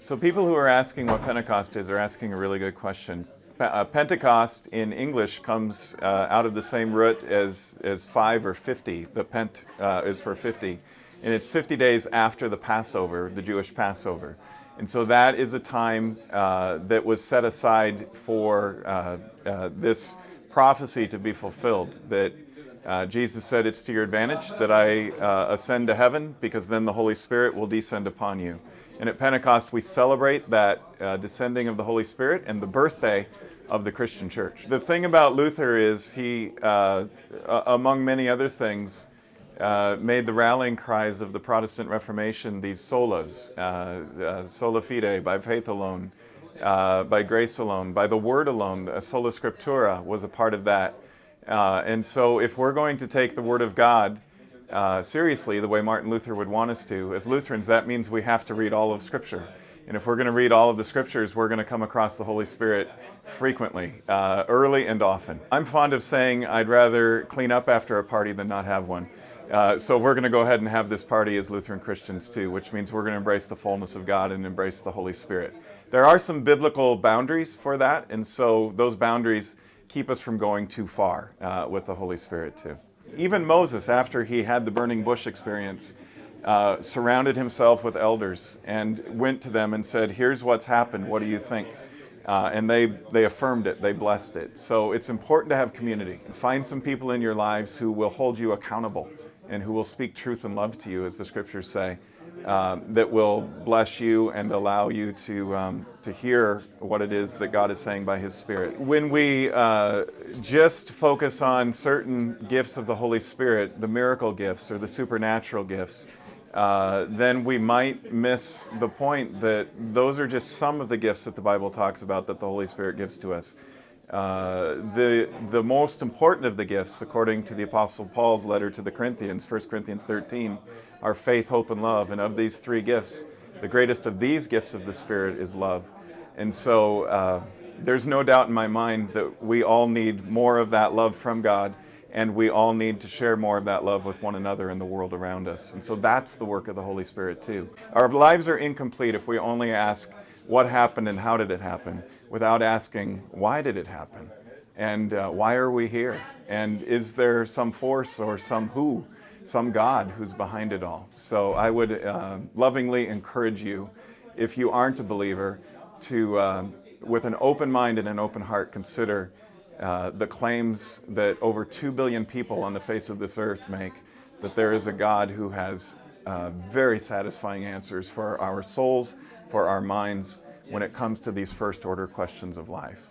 So people who are asking what Pentecost is are asking a really good question. Uh, Pentecost in English comes uh, out of the same root as, as five or 50. The pent uh, is for 50. And it's 50 days after the Passover, the Jewish Passover. And so that is a time uh, that was set aside for uh, uh, this prophecy to be fulfilled, that Jesus said, it's to your advantage that I ascend to heaven because then the Holy Spirit will descend upon you. And at Pentecost, we celebrate that descending of the Holy Spirit and the birthday of the Christian church. The thing about Luther is he, uh, among many other things, uh, made the rallying cries of the Protestant Reformation these solas, uh, uh sola fide, by faith alone, uh, by grace alone, by the word alone. Sola scriptura was a part of that. Uh, and so if we're going to take the word of God seriously, the way Martin Luther would want us to, as Lutherans, that means we have to read all of Scripture. And if we're going to read all of the scriptures, we're going to come across the Holy Spirit frequently, uh, early and often. I'm fond of saying I'd rather clean up after a party than not have one. Uh, so we're going to go ahead and have this party as Lutheran Christians too, which means we're going to embrace the fullness of God and embrace the Holy Spirit. There are some biblical boundaries for that, and so those boundaries keep us from going too far uh, with the Holy Spirit too. Even Moses, after he had the burning bush experience, uh, surrounded himself with elders and went to them and said, here's what's happened, what do you think? Uh, and they, they affirmed it, they blessed it. So it's important to have community. Find some people in your lives who will hold you accountable and who will speak truth and love to you, as the scriptures say, um, that will bless you and allow you to, um, to hear what it is that God is saying by His Spirit. When we uh, just focus on certain gifts of the Holy Spirit, the miracle gifts or the supernatural gifts, uh, then we might miss the point that those are just some of the gifts that the Bible talks about that the Holy Spirit gives to us. Uh, the, the most important of the gifts, according to the Apostle Paul's letter to the Corinthians, 1 Corinthians 13, are faith, hope, and love. And of these three gifts, the greatest of these gifts of the Spirit is love. And so uh, there's no doubt in my mind that we all need more of that love from God and we all need to share more of that love with one another in the world around us. And so that's the work of the Holy Spirit too. Our lives are incomplete if we only ask what happened and how did it happen without asking why did it happen and uh, why are we here and is there some force or some who, some God who's behind it all. So I would uh, lovingly encourage you, if you aren't a believer, to uh, with an open mind and an open heart consider uh, the claims that over 2 billion people on the face of this earth make that there is a God who has uh, very satisfying answers for our souls, for our minds, when it comes to these first order questions of life.